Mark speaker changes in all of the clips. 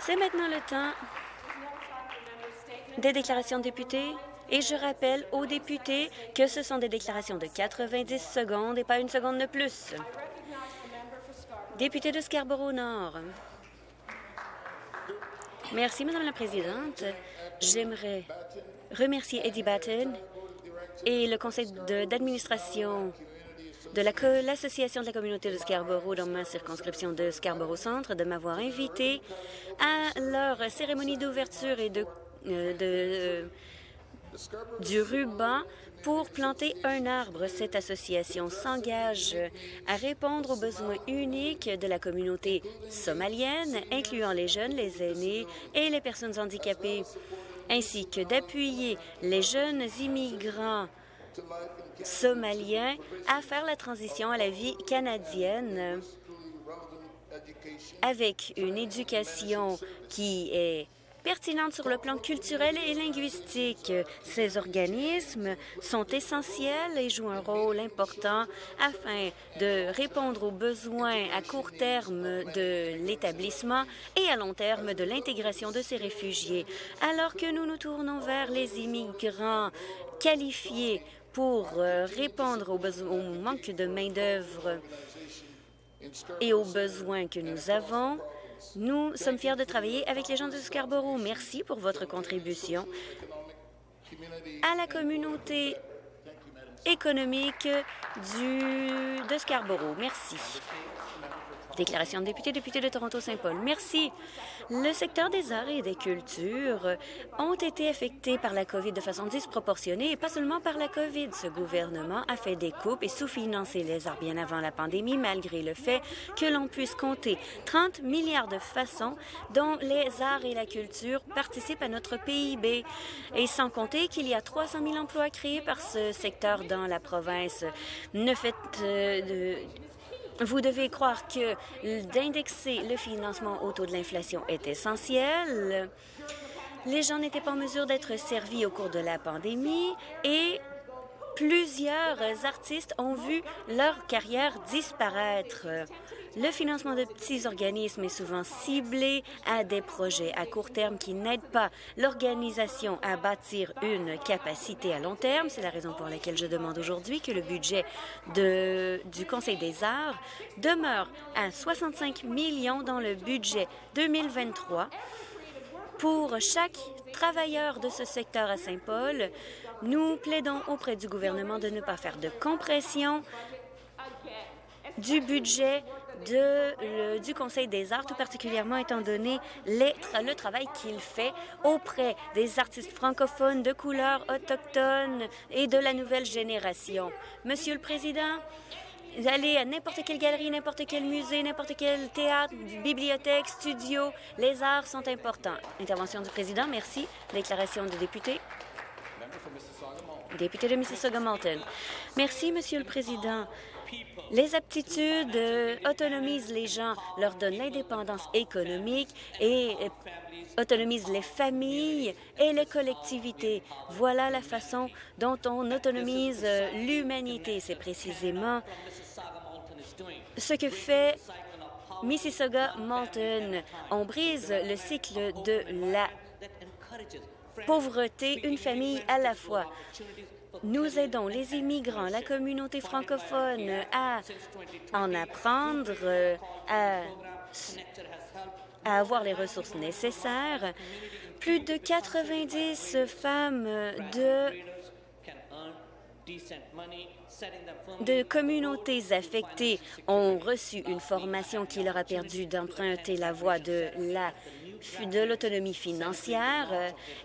Speaker 1: C'est maintenant le temps des déclarations de députés. Et je rappelle aux députés que ce sont des déclarations de 90 secondes et pas une seconde de plus. Député de Scarborough-Nord. Merci, Madame la Présidente. J'aimerais remercier Eddie Batten et le conseil d'administration de l'Association de la communauté de Scarborough dans ma circonscription de Scarborough-Centre de m'avoir invité à leur cérémonie d'ouverture et euh, de du ruban pour planter un arbre. Cette association s'engage à répondre aux besoins uniques de la communauté somalienne, incluant les jeunes, les aînés et les personnes handicapées, ainsi que d'appuyer les jeunes immigrants somaliens à faire la transition à la vie canadienne avec une éducation qui est pertinente sur le plan culturel et linguistique. Ces organismes sont essentiels et jouent un rôle important afin de répondre aux besoins à court terme de l'établissement et à long terme de l'intégration de ces réfugiés. Alors que nous nous tournons vers les immigrants qualifiés pour euh, répondre au manque de main-d'œuvre et aux besoins que nous avons, nous sommes fiers de travailler avec les gens de Scarborough. Merci pour votre contribution à la communauté économique du, de Scarborough. Merci. Déclaration de député, député de Toronto-Saint-Paul. Merci. Le secteur des arts et des cultures ont été affectés par la COVID de façon disproportionnée et pas seulement par la COVID. Ce gouvernement a fait des coupes et sous-financé les arts bien avant la pandémie, malgré le fait que l'on puisse compter 30 milliards de façons dont les arts et la culture participent à notre PIB. Et sans compter qu'il y a 300 000 emplois créés par ce secteur dans la province. Ne faites euh, vous devez croire que d'indexer le financement au taux de l'inflation est essentiel. Les gens n'étaient pas en mesure d'être servis au cours de la pandémie et plusieurs artistes ont vu leur carrière disparaître. Le financement de petits organismes est souvent ciblé à des projets à court terme qui n'aident pas l'organisation à bâtir une capacité à long terme. C'est la raison pour laquelle je demande aujourd'hui que le budget du Conseil des arts demeure à 65 millions dans le budget 2023 pour chaque travailleur de ce secteur à Saint-Paul. Nous plaidons auprès du gouvernement de ne pas faire de compression du budget du Conseil des arts, tout particulièrement étant donné le travail qu'il fait auprès des artistes francophones de couleur autochtone et de la nouvelle génération. Monsieur le Président, allez à n'importe quelle galerie, n'importe quel musée, n'importe quel théâtre, bibliothèque, studio, les arts sont importants. Intervention du président, merci. Déclaration de député. Député de Mississauga-Malton. Merci, Monsieur le Président. Les aptitudes euh, autonomisent les gens, leur donnent l'indépendance économique et euh, autonomisent les familles et les collectivités. Voilà la façon dont on autonomise euh, l'humanité. C'est précisément ce que fait Mississauga-Malton. On brise le cycle de la pauvreté, une famille à la fois. Nous aidons les immigrants, la communauté francophone à en apprendre, à, à avoir les ressources nécessaires. Plus de 90 femmes de de communautés affectées ont reçu une formation qui leur a permis d'emprunter la voie de la de l'autonomie financière.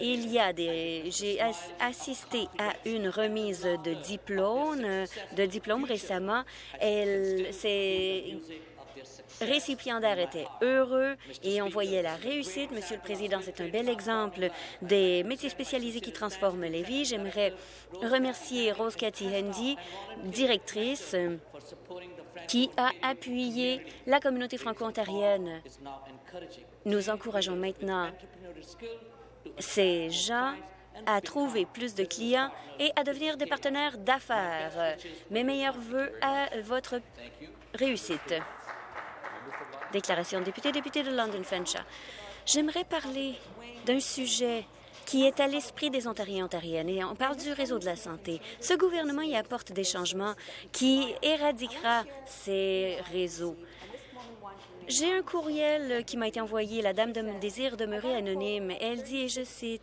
Speaker 1: Il y a des, j'ai assisté à une remise de diplôme, de diplôme récemment. Elle, c'est récipiendaires étaient heureux et on voyait la réussite. Monsieur le Président, c'est un bel exemple des métiers spécialisés qui transforment les vies. J'aimerais remercier Rose Cathy Hendy, directrice, qui a appuyé la communauté franco-ontarienne. Nous encourageons maintenant ces gens à trouver plus de clients et à devenir des partenaires d'affaires. Mes meilleurs voeux à votre réussite. Déclaration député, député de London Fanshawe. J'aimerais parler d'un sujet qui est à l'esprit des Ontariens et Ontariennes. Et on parle du réseau de la santé. Ce gouvernement y apporte des changements qui éradiquera ces réseaux. J'ai un courriel qui m'a été envoyé. La dame de, désire demeurer anonyme. Elle dit, et je cite,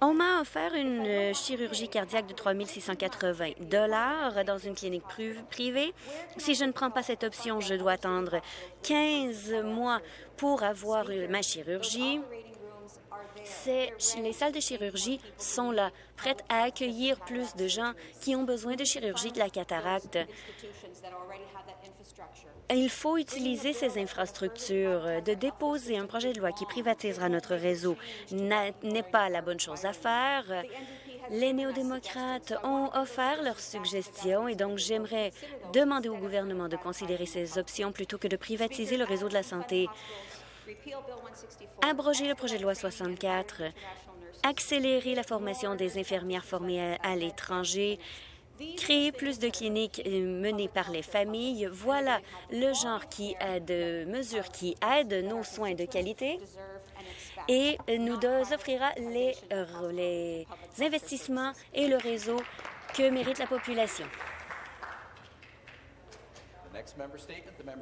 Speaker 1: on m'a offert une euh, chirurgie cardiaque de 3 680 dollars dans une clinique privée. Si je ne prends pas cette option, je dois attendre 15 mois pour avoir ma chirurgie. Les salles de chirurgie sont là, prêtes à accueillir plus de gens qui ont besoin de chirurgie de la cataracte. Il faut utiliser ces infrastructures. De déposer un projet de loi qui privatisera notre réseau n'est pas la bonne chose à faire. Les néo-démocrates ont offert leurs suggestions et donc j'aimerais demander au gouvernement de considérer ces options plutôt que de privatiser le réseau de la santé. Abroger le projet de loi 64, accélérer la formation des infirmières formées à l'étranger, créer plus de cliniques euh, menées par les familles. Voilà le genre qui de mesures qui aident nos soins de qualité et nous offrira euh, les investissements et le réseau que mérite la population.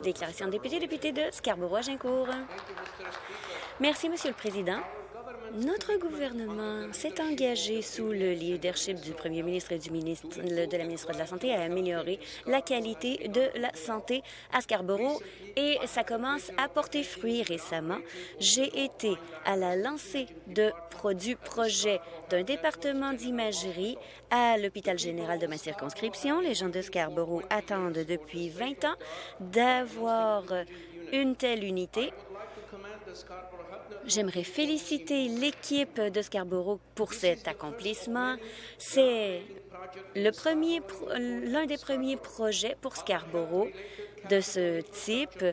Speaker 1: Déclaration de député, député de Scarborough-Agincourt. Merci, Monsieur le Président. Notre gouvernement s'est engagé sous le leadership du premier ministre et du ministre de la ministre de la Santé à améliorer la qualité de la santé à Scarborough et ça commence à porter fruit récemment. J'ai été à la lancée de produits projets d'un département d'imagerie à l'hôpital général de ma circonscription. Les gens de Scarborough attendent depuis 20 ans d'avoir une telle unité J'aimerais féliciter l'équipe de Scarborough pour cet accomplissement. C'est l'un des premiers projets pour Scarborough de ce type.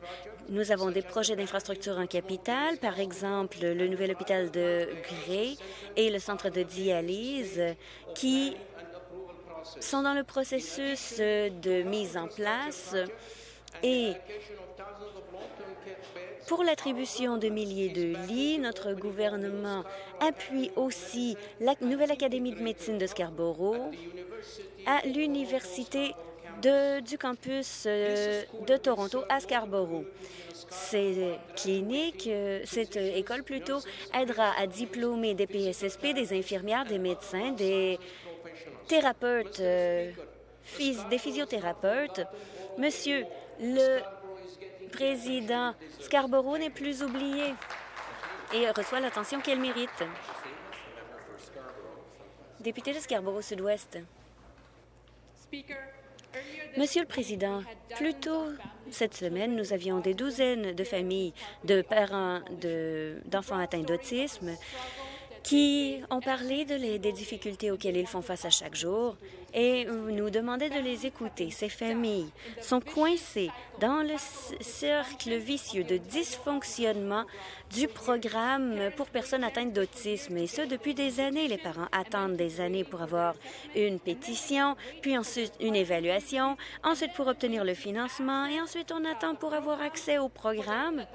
Speaker 1: Nous avons des projets d'infrastructure en capitale, par exemple le nouvel hôpital de Gray et le centre de dialyse, qui sont dans le processus de mise en place et pour l'attribution de milliers de lits, notre gouvernement appuie aussi la nouvelle Académie de médecine de Scarborough à l'Université du campus euh, de Toronto à Scarborough. Ces cliniques, euh, cette école plutôt, aidera à diplômer des PSSP, des infirmières, des médecins, des thérapeutes, euh, des physiothérapeutes. Monsieur, le président. Scarborough n'est plus oublié et reçoit l'attention qu'elle mérite. Député de Scarborough-Sud-Ouest. Monsieur le Président, plus tôt cette semaine, nous avions des douzaines de familles de parents d'enfants atteints d'autisme qui ont parlé de des difficultés auxquelles ils font face à chaque jour et nous demandaient de les écouter. Ces familles sont coincées dans le cercle vicieux de dysfonctionnement du programme pour personnes atteintes d'autisme, et ce, depuis des années. Les parents attendent des années pour avoir une pétition, puis ensuite une évaluation, ensuite pour obtenir le financement, et ensuite on attend pour avoir accès au programme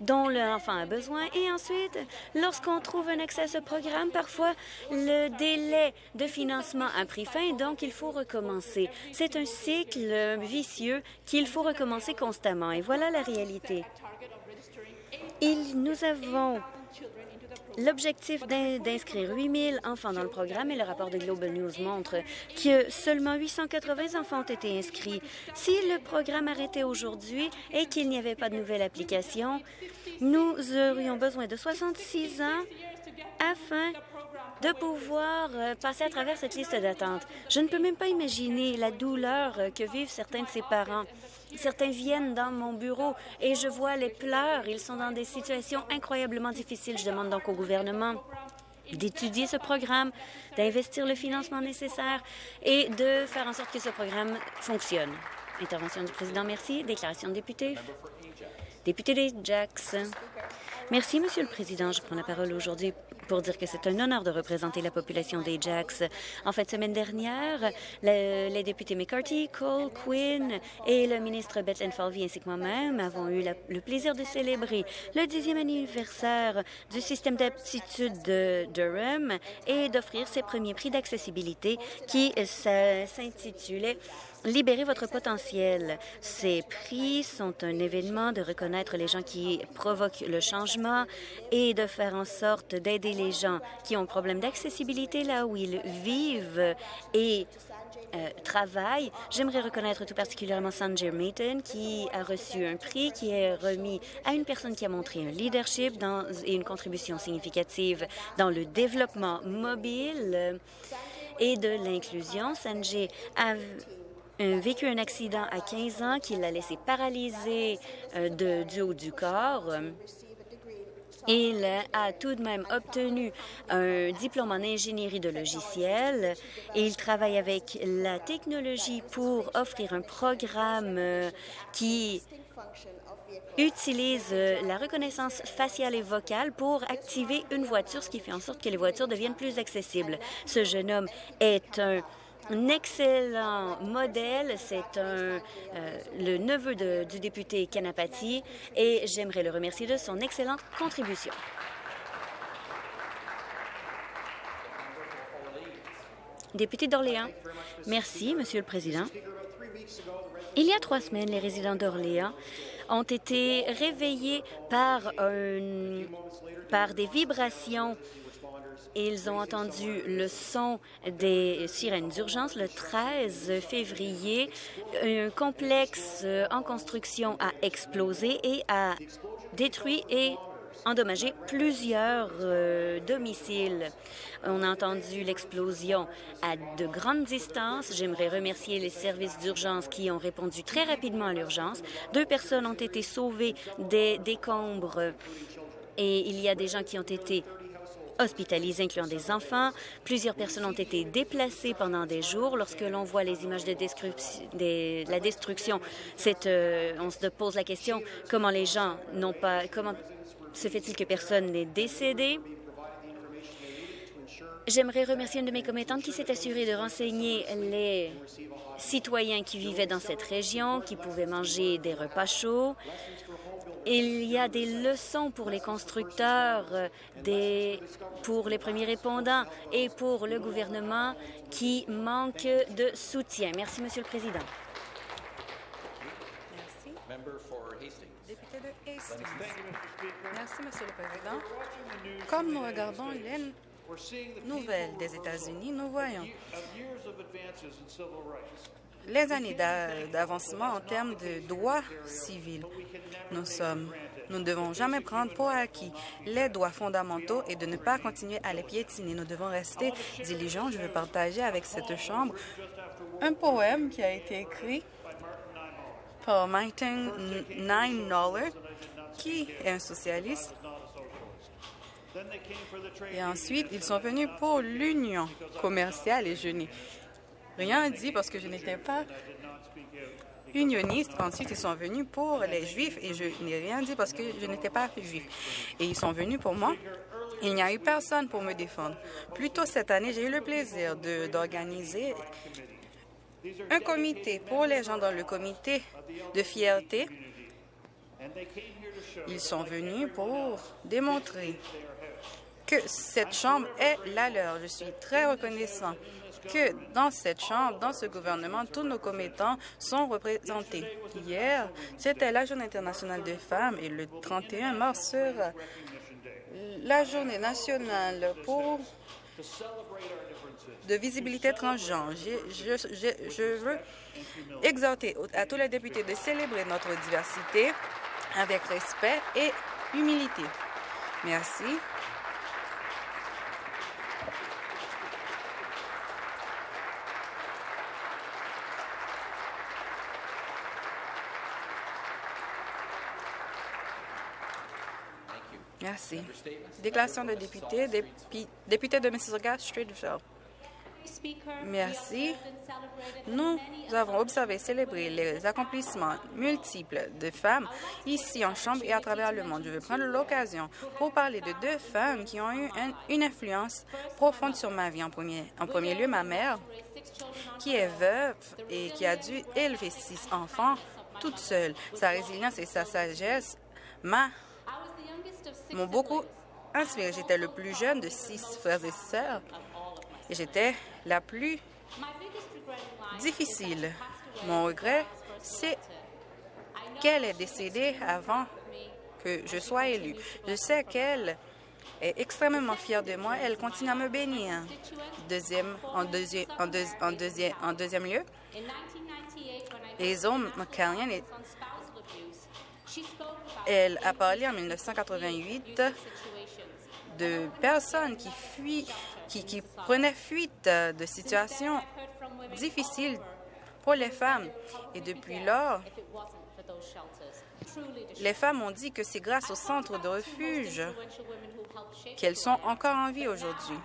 Speaker 1: dont l'enfant a besoin. Et ensuite, lorsqu'on trouve un accès à ce programme, parfois le délai de financement a pris fin, donc il faut recommencer. C'est un cycle vicieux qu'il faut recommencer constamment. Et voilà la réalité. nous avons L'objectif d'inscrire 8 000 enfants dans le programme et le rapport de Global News montre que seulement 880 enfants ont été inscrits. Si le programme arrêtait aujourd'hui et qu'il n'y avait pas de nouvelle application, nous aurions besoin de 66 ans afin de pouvoir euh, passer à travers cette liste d'attente. Je ne peux même pas imaginer la douleur que vivent certains de ces parents. Certains viennent dans mon bureau et je vois les pleurs. Ils sont dans des situations incroyablement difficiles. Je demande donc au gouvernement d'étudier ce programme, d'investir le financement nécessaire et de faire en sorte que ce programme fonctionne. Intervention du président, merci. Déclaration de député. Député des Jacks. Merci, Monsieur le Président. Je prends la parole aujourd'hui pour dire que c'est un honneur de représenter la population d'Ajax. En fin de semaine dernière, les députés McCarthy, Cole, Quinn et le ministre Bethlen Falvey ainsi que moi-même avons eu le plaisir de célébrer le dixième anniversaire du système d'aptitude de Durham et d'offrir ses premiers prix d'accessibilité qui s'intitulait Libérez votre potentiel. Ces prix sont un événement de reconnaître les gens qui provoquent le changement et de faire en sorte d'aider les gens qui ont problème d'accessibilité là où ils vivent et euh, travaillent. J'aimerais reconnaître tout particulièrement Sanjay Mayton, qui a reçu un prix qui est remis à une personne qui a montré un leadership et une contribution significative dans le développement mobile et de l'inclusion. Sanjay a vécu un accident à 15 ans qui l'a laissé paralysé euh, du haut du corps. Il a tout de même obtenu un diplôme en ingénierie de logiciel et il travaille avec la technologie pour offrir un programme euh, qui utilise euh, la reconnaissance faciale et vocale pour activer une voiture, ce qui fait en sorte que les voitures deviennent plus accessibles. Ce jeune homme est un un excellent modèle. C'est un euh, le neveu du député Kanapati et j'aimerais le remercier de son excellente contribution. Député d'Orléans. Merci, Monsieur le Président. Il y a trois semaines, les résidents d'Orléans ont été réveillés par, par des vibrations ils ont entendu le son des sirènes d'urgence le 13 février. Un complexe en construction a explosé et a détruit et endommagé plusieurs euh, domiciles. On a entendu l'explosion à de grandes distances. J'aimerais remercier les services d'urgence qui ont répondu très rapidement à l'urgence. Deux personnes ont été sauvées des décombres et il y a des gens qui ont été hospitalisés, incluant des enfants. Plusieurs personnes ont été déplacées pendant des jours. Lorsque l'on voit les images de, la destruction, euh, on se pose la question comment les gens n'ont pas... Comment se fait-il que personne n'est décédé? J'aimerais remercier une de mes commettantes qui s'est assurée de renseigner les citoyens qui vivaient dans cette région, qui pouvaient manger des repas chauds. Il y a des leçons pour les constructeurs, euh, des, pour les premiers répondants et pour le gouvernement qui manque de soutien. Merci, Monsieur le Président.
Speaker 2: Merci. Député de Hastings. Merci, Monsieur le Président. Comme nous regardons les nouvelles des États-Unis, nous voyons les années d'avancement en termes de droits civils. Nous ne devons jamais prendre pour acquis les droits fondamentaux et de ne pas continuer à les piétiner. Nous devons rester diligents. Je veux partager avec cette Chambre un poème qui a été écrit par Martin Ninemöller, qui est un socialiste. Et ensuite, ils sont venus pour l'union commerciale et je rien dit parce que je n'étais pas unioniste. Ensuite, ils sont venus pour les Juifs et je n'ai rien dit parce que je n'étais pas juif. Et ils sont venus pour moi. Il n'y a eu personne pour me défendre. Plus tôt cette année, j'ai eu le plaisir d'organiser un comité pour les gens dans le comité de fierté. Ils sont venus pour démontrer que cette Chambre est la leur. Je suis très reconnaissant que dans cette Chambre, dans ce gouvernement, tous nos commettants sont représentés. Hier, c'était la Journée internationale des femmes et le 31 mars sera la Journée nationale pour de visibilité transgenre. Je, je, je veux exhorter à tous les députés de célébrer notre diversité avec respect et humilité. Merci. Merci. Déclaration de député, député de Mississauga, Streetville. Merci. Nous avons observé célébré les accomplissements multiples de femmes ici en Chambre et à travers le monde. Je veux prendre l'occasion pour parler de deux femmes qui ont eu une influence profonde sur ma vie. En premier, en premier lieu, ma mère, qui est veuve et qui a dû élever six enfants toute seule. Sa résilience et sa sagesse m'ont beaucoup inspiré. J'étais le plus jeune de six frères et sœurs et j'étais la plus difficile. Mon regret, c'est qu'elle est décédée avant que je sois élue. Je sais qu'elle est extrêmement fière de moi. Elle continue à me bénir. Deuxième, en, deuxième, en, en, deuxième, en deuxième lieu, les hommes McCallion, elle a parlé en 1988 de personnes qui fuient, prenaient fuite de situations difficiles pour les femmes. Et depuis lors, les femmes ont dit que c'est grâce au centre de refuge qu'elles sont encore en vie aujourd'hui.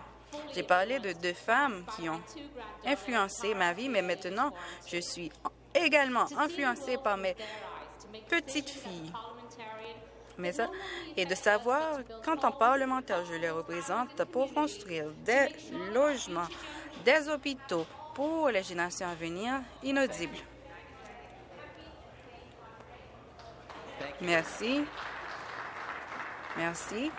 Speaker 2: J'ai parlé de deux femmes qui ont influencé ma vie, mais maintenant, je suis également influencée par mes petites filles. Et de savoir qu'en tant parlementaire, je les représente pour construire des logements, des hôpitaux pour les générations à venir inaudibles. Merci. Merci.